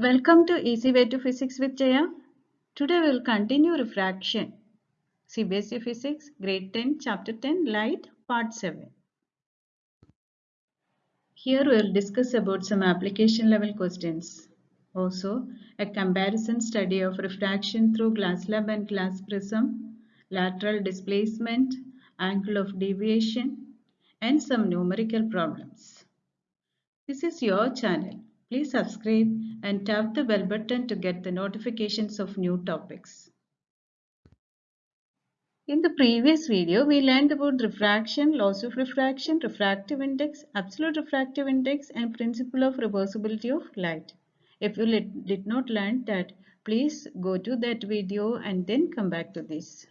Welcome to Easy Way to Physics with Jaya. Today we will continue refraction. CBSE Physics, Grade 10, Chapter 10, Light, Part 7. Here we will discuss about some application level questions. Also, a comparison study of refraction through glass slab and glass prism, lateral displacement, angle of deviation, and some numerical problems. This is your channel. Please subscribe and tap the bell button to get the notifications of new topics. In the previous video, we learned about refraction, laws of refraction, refractive index, absolute refractive index and principle of reversibility of light. If you did not learn that, please go to that video and then come back to this.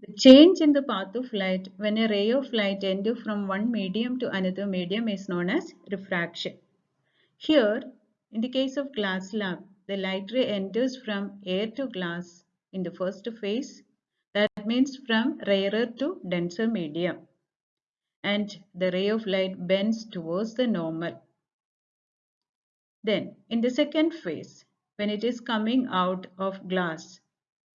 The change in the path of light when a ray of light enters from one medium to another medium is known as refraction. Here, in the case of glass slab, the light ray enters from air to glass in the first phase. That means from rarer to denser medium. And the ray of light bends towards the normal. Then, in the second phase, when it is coming out of glass,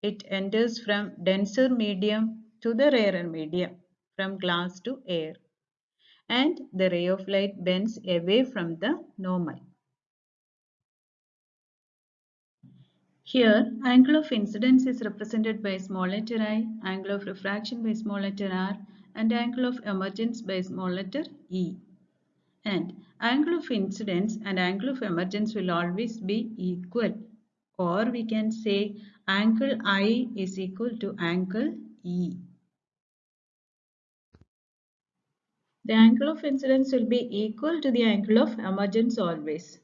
it enters from denser medium to the rarer medium, from glass to air. And the ray of light bends away from the normal. Here, angle of incidence is represented by small letter i, angle of refraction by small letter r, and angle of emergence by small letter e. And angle of incidence and angle of emergence will always be equal or we can say angle I is equal to angle E. The angle of incidence will be equal to the angle of emergence always.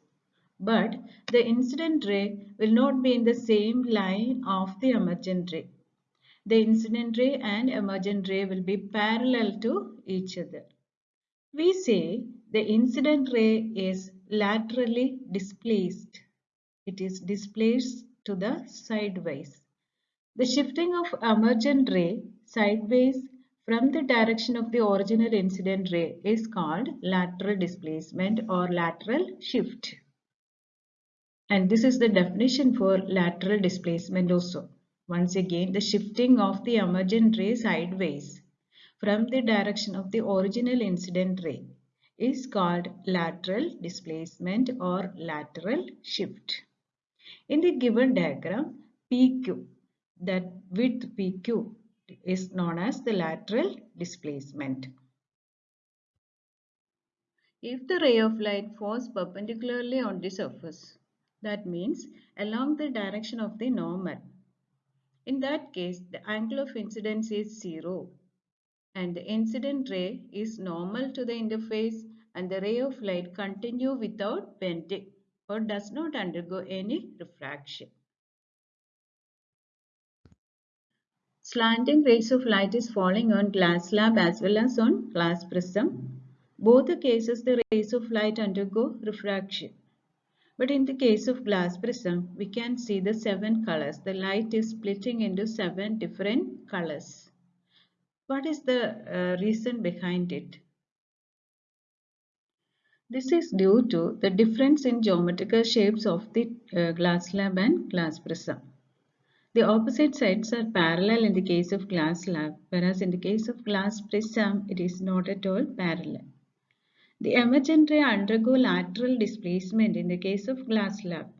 But the incident ray will not be in the same line of the emergent ray. The incident ray and emergent ray will be parallel to each other. We say the incident ray is laterally displaced it is displaced to the sideways. The shifting of emergent ray sideways from the direction of the original incident ray is called lateral displacement or lateral shift. And this is the definition for lateral displacement also. Once again, the shifting of the emergent ray sideways from the direction of the original incident ray is called lateral displacement or lateral shift. In the given diagram, PQ, that width PQ is known as the lateral displacement. If the ray of light falls perpendicularly on the surface, that means along the direction of the normal. In that case, the angle of incidence is 0 and the incident ray is normal to the interface and the ray of light continue without bending or does not undergo any refraction. Slanting rays of light is falling on glass slab as well as on glass prism. Both the cases the rays of light undergo refraction. But in the case of glass prism, we can see the seven colors. The light is splitting into seven different colors. What is the uh, reason behind it? This is due to the difference in geometrical shapes of the uh, glass slab and glass prism. The opposite sides are parallel in the case of glass slab, whereas in the case of glass prism, it is not at all parallel. The emergent ray undergo lateral displacement in the case of glass slab,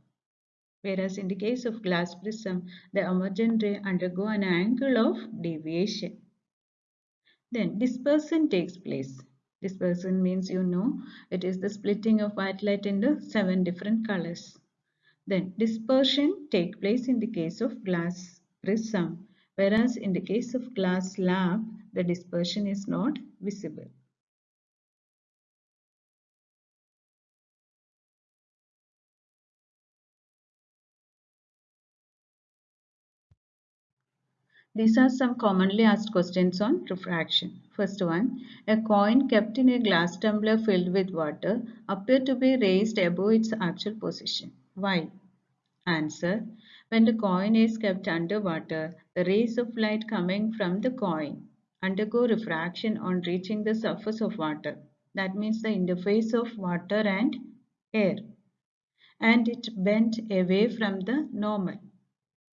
whereas in the case of glass prism, the emergent ray undergo an angle of deviation. Then dispersion takes place. Dispersion means you know it is the splitting of white light into seven different colors. Then dispersion take place in the case of glass prism whereas in the case of glass slab the dispersion is not visible. These are some commonly asked questions on refraction. First one, a coin kept in a glass tumbler filled with water appeared to be raised above its actual position. Why? Answer. When the coin is kept under water, the rays of light coming from the coin undergo refraction on reaching the surface of water. That means the interface of water and air and it bent away from the normal.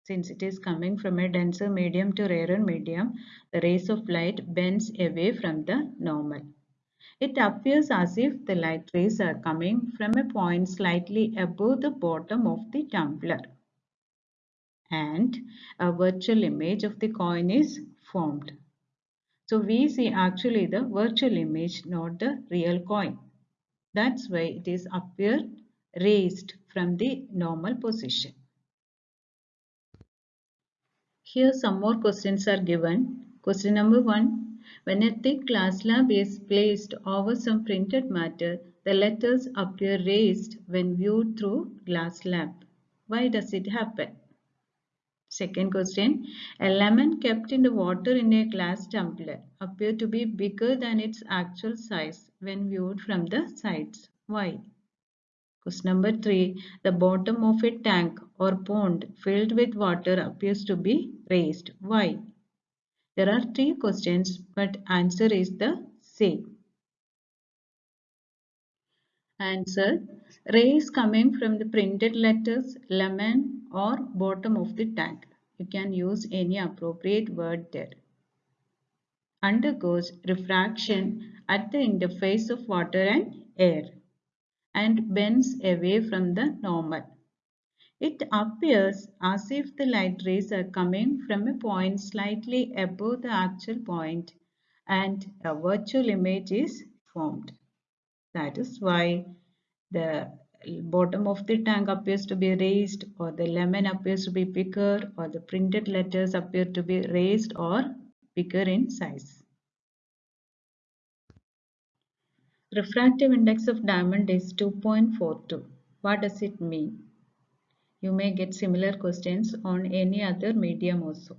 Since it is coming from a denser medium to rarer medium, the rays of light bends away from the normal. It appears as if the light rays are coming from a point slightly above the bottom of the tumbler. And a virtual image of the coin is formed. So we see actually the virtual image, not the real coin. That's why it is appear raised from the normal position. Here some more questions are given. Question number 1. When a thick glass slab is placed over some printed matter, the letters appear raised when viewed through glass slab. Why does it happen? Second question. A lemon kept in the water in a glass tumbler appear to be bigger than its actual size when viewed from the sides. Why? Question number 3. The bottom of a tank or pond filled with water appears to be raised. Why? There are three questions but answer is the same. Answer. Rays coming from the printed letters lemon or bottom of the tank. You can use any appropriate word there. Undergoes refraction at the interface of water and air and bends away from the normal. It appears as if the light rays are coming from a point slightly above the actual point and a virtual image is formed. That is why the bottom of the tank appears to be raised or the lemon appears to be bigger or the printed letters appear to be raised or bigger in size. Refractive index of diamond is 2.42. What does it mean? You may get similar questions on any other medium also.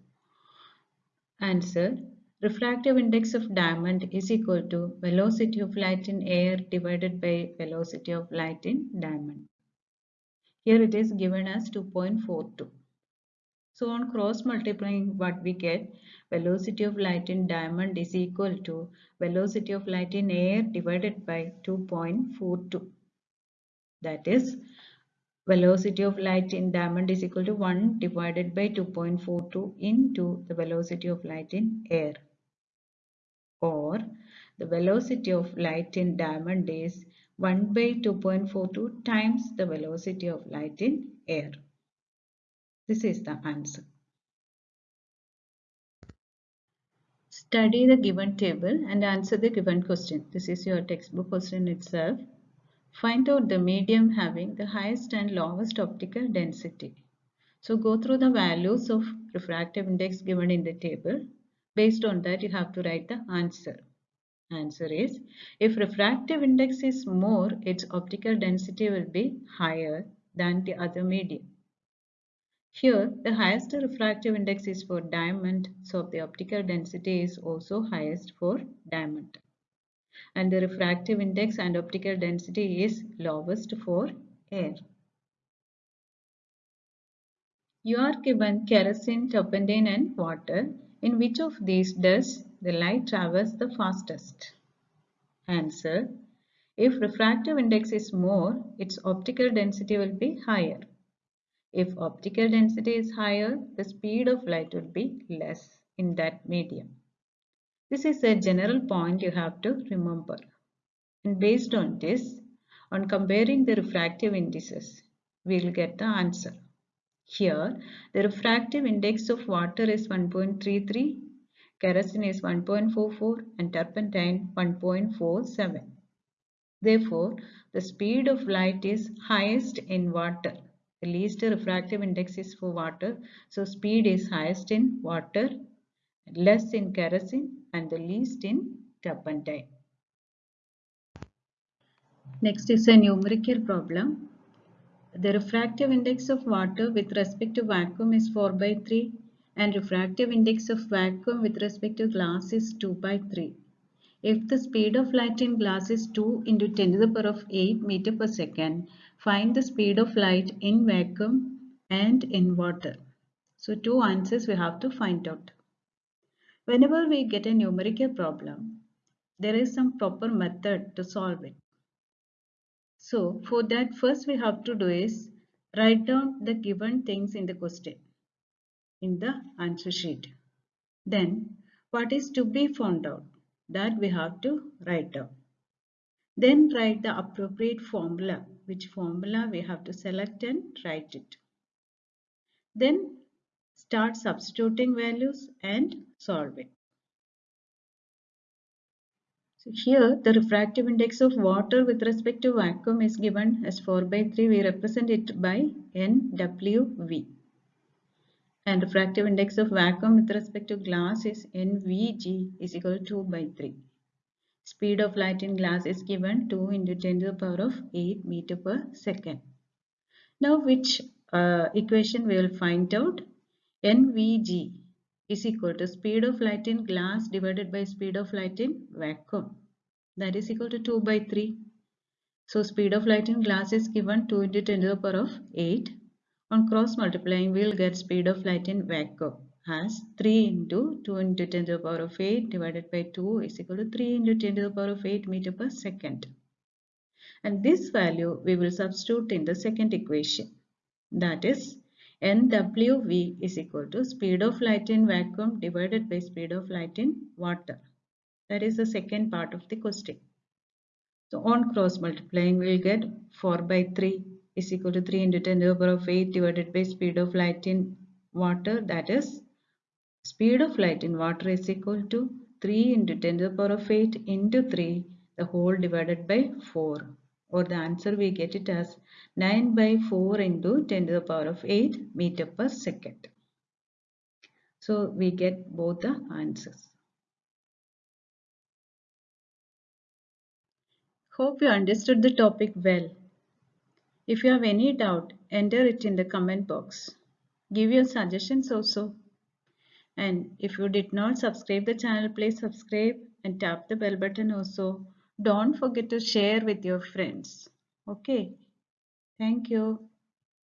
Answer. Refractive index of diamond is equal to velocity of light in air divided by velocity of light in diamond. Here it is given as 2.42. So on cross multiplying what we get velocity of light in diamond is equal to velocity of light in air divided by 2.42. That is velocity of light in diamond is equal to 1 divided by 2.42 into the velocity of light in air. Or the velocity of light in diamond is 1 by 2.42 times the velocity of light in air. This is the answer. Study the given table and answer the given question. This is your textbook question itself. Find out the medium having the highest and lowest optical density. So go through the values of refractive index given in the table. Based on that you have to write the answer. Answer is if refractive index is more its optical density will be higher than the other medium. Here, the highest refractive index is for diamond, so the optical density is also highest for diamond. And the refractive index and optical density is lowest for air. You are given kerosene, turpentine and water. In which of these does the light traverse the fastest? Answer. If refractive index is more, its optical density will be higher. If optical density is higher, the speed of light will be less in that medium. This is a general point you have to remember. And based on this, on comparing the refractive indices, we will get the answer. Here, the refractive index of water is 1.33, kerosene is 1.44 and turpentine 1.47. Therefore, the speed of light is highest in water the least refractive index is for water. So speed is highest in water, less in kerosene and the least in turpentine. Next is a numerical problem. The refractive index of water with respect to vacuum is 4 by 3 and refractive index of vacuum with respect to glass is 2 by 3. If the speed of light in glass is 2 into 10 to the power of 8 meter per second, Find the speed of light in vacuum and in water. So two answers we have to find out. Whenever we get a numerical problem, there is some proper method to solve it. So for that first we have to do is write down the given things in the question in the answer sheet. Then what is to be found out that we have to write down. Then write the appropriate formula which formula we have to select and write it. Then start substituting values and solve it. So here the refractive index of water with respect to vacuum is given as 4 by 3. We represent it by NWV. And refractive index of vacuum with respect to glass is NVG is equal to 2 by 3. Speed of light in glass is given 2 into 10 to the power of 8 meter per second. Now which uh, equation we will find out? NVG is equal to speed of light in glass divided by speed of light in vacuum. That is equal to 2 by 3. So speed of light in glass is given 2 into 10 to the power of 8. On cross multiplying we will get speed of light in vacuum as 3 into 2 into 10 to the power of 8 divided by 2 is equal to 3 into 10 to the power of 8 meter per second. And this value we will substitute in the second equation. That is NWV is equal to speed of light in vacuum divided by speed of light in water. That is the second part of the question. So on cross multiplying we will get 4 by 3 is equal to 3 into 10 to the power of 8 divided by speed of light in water that is Speed of light in water is equal to 3 into 10 to the power of 8 into 3 the whole divided by 4 or the answer we get it as 9 by 4 into 10 to the power of 8 meter per second. So we get both the answers. Hope you understood the topic well. If you have any doubt, enter it in the comment box. Give your suggestions also. And if you did not subscribe the channel, please subscribe and tap the bell button also. Don't forget to share with your friends. Okay. Thank you.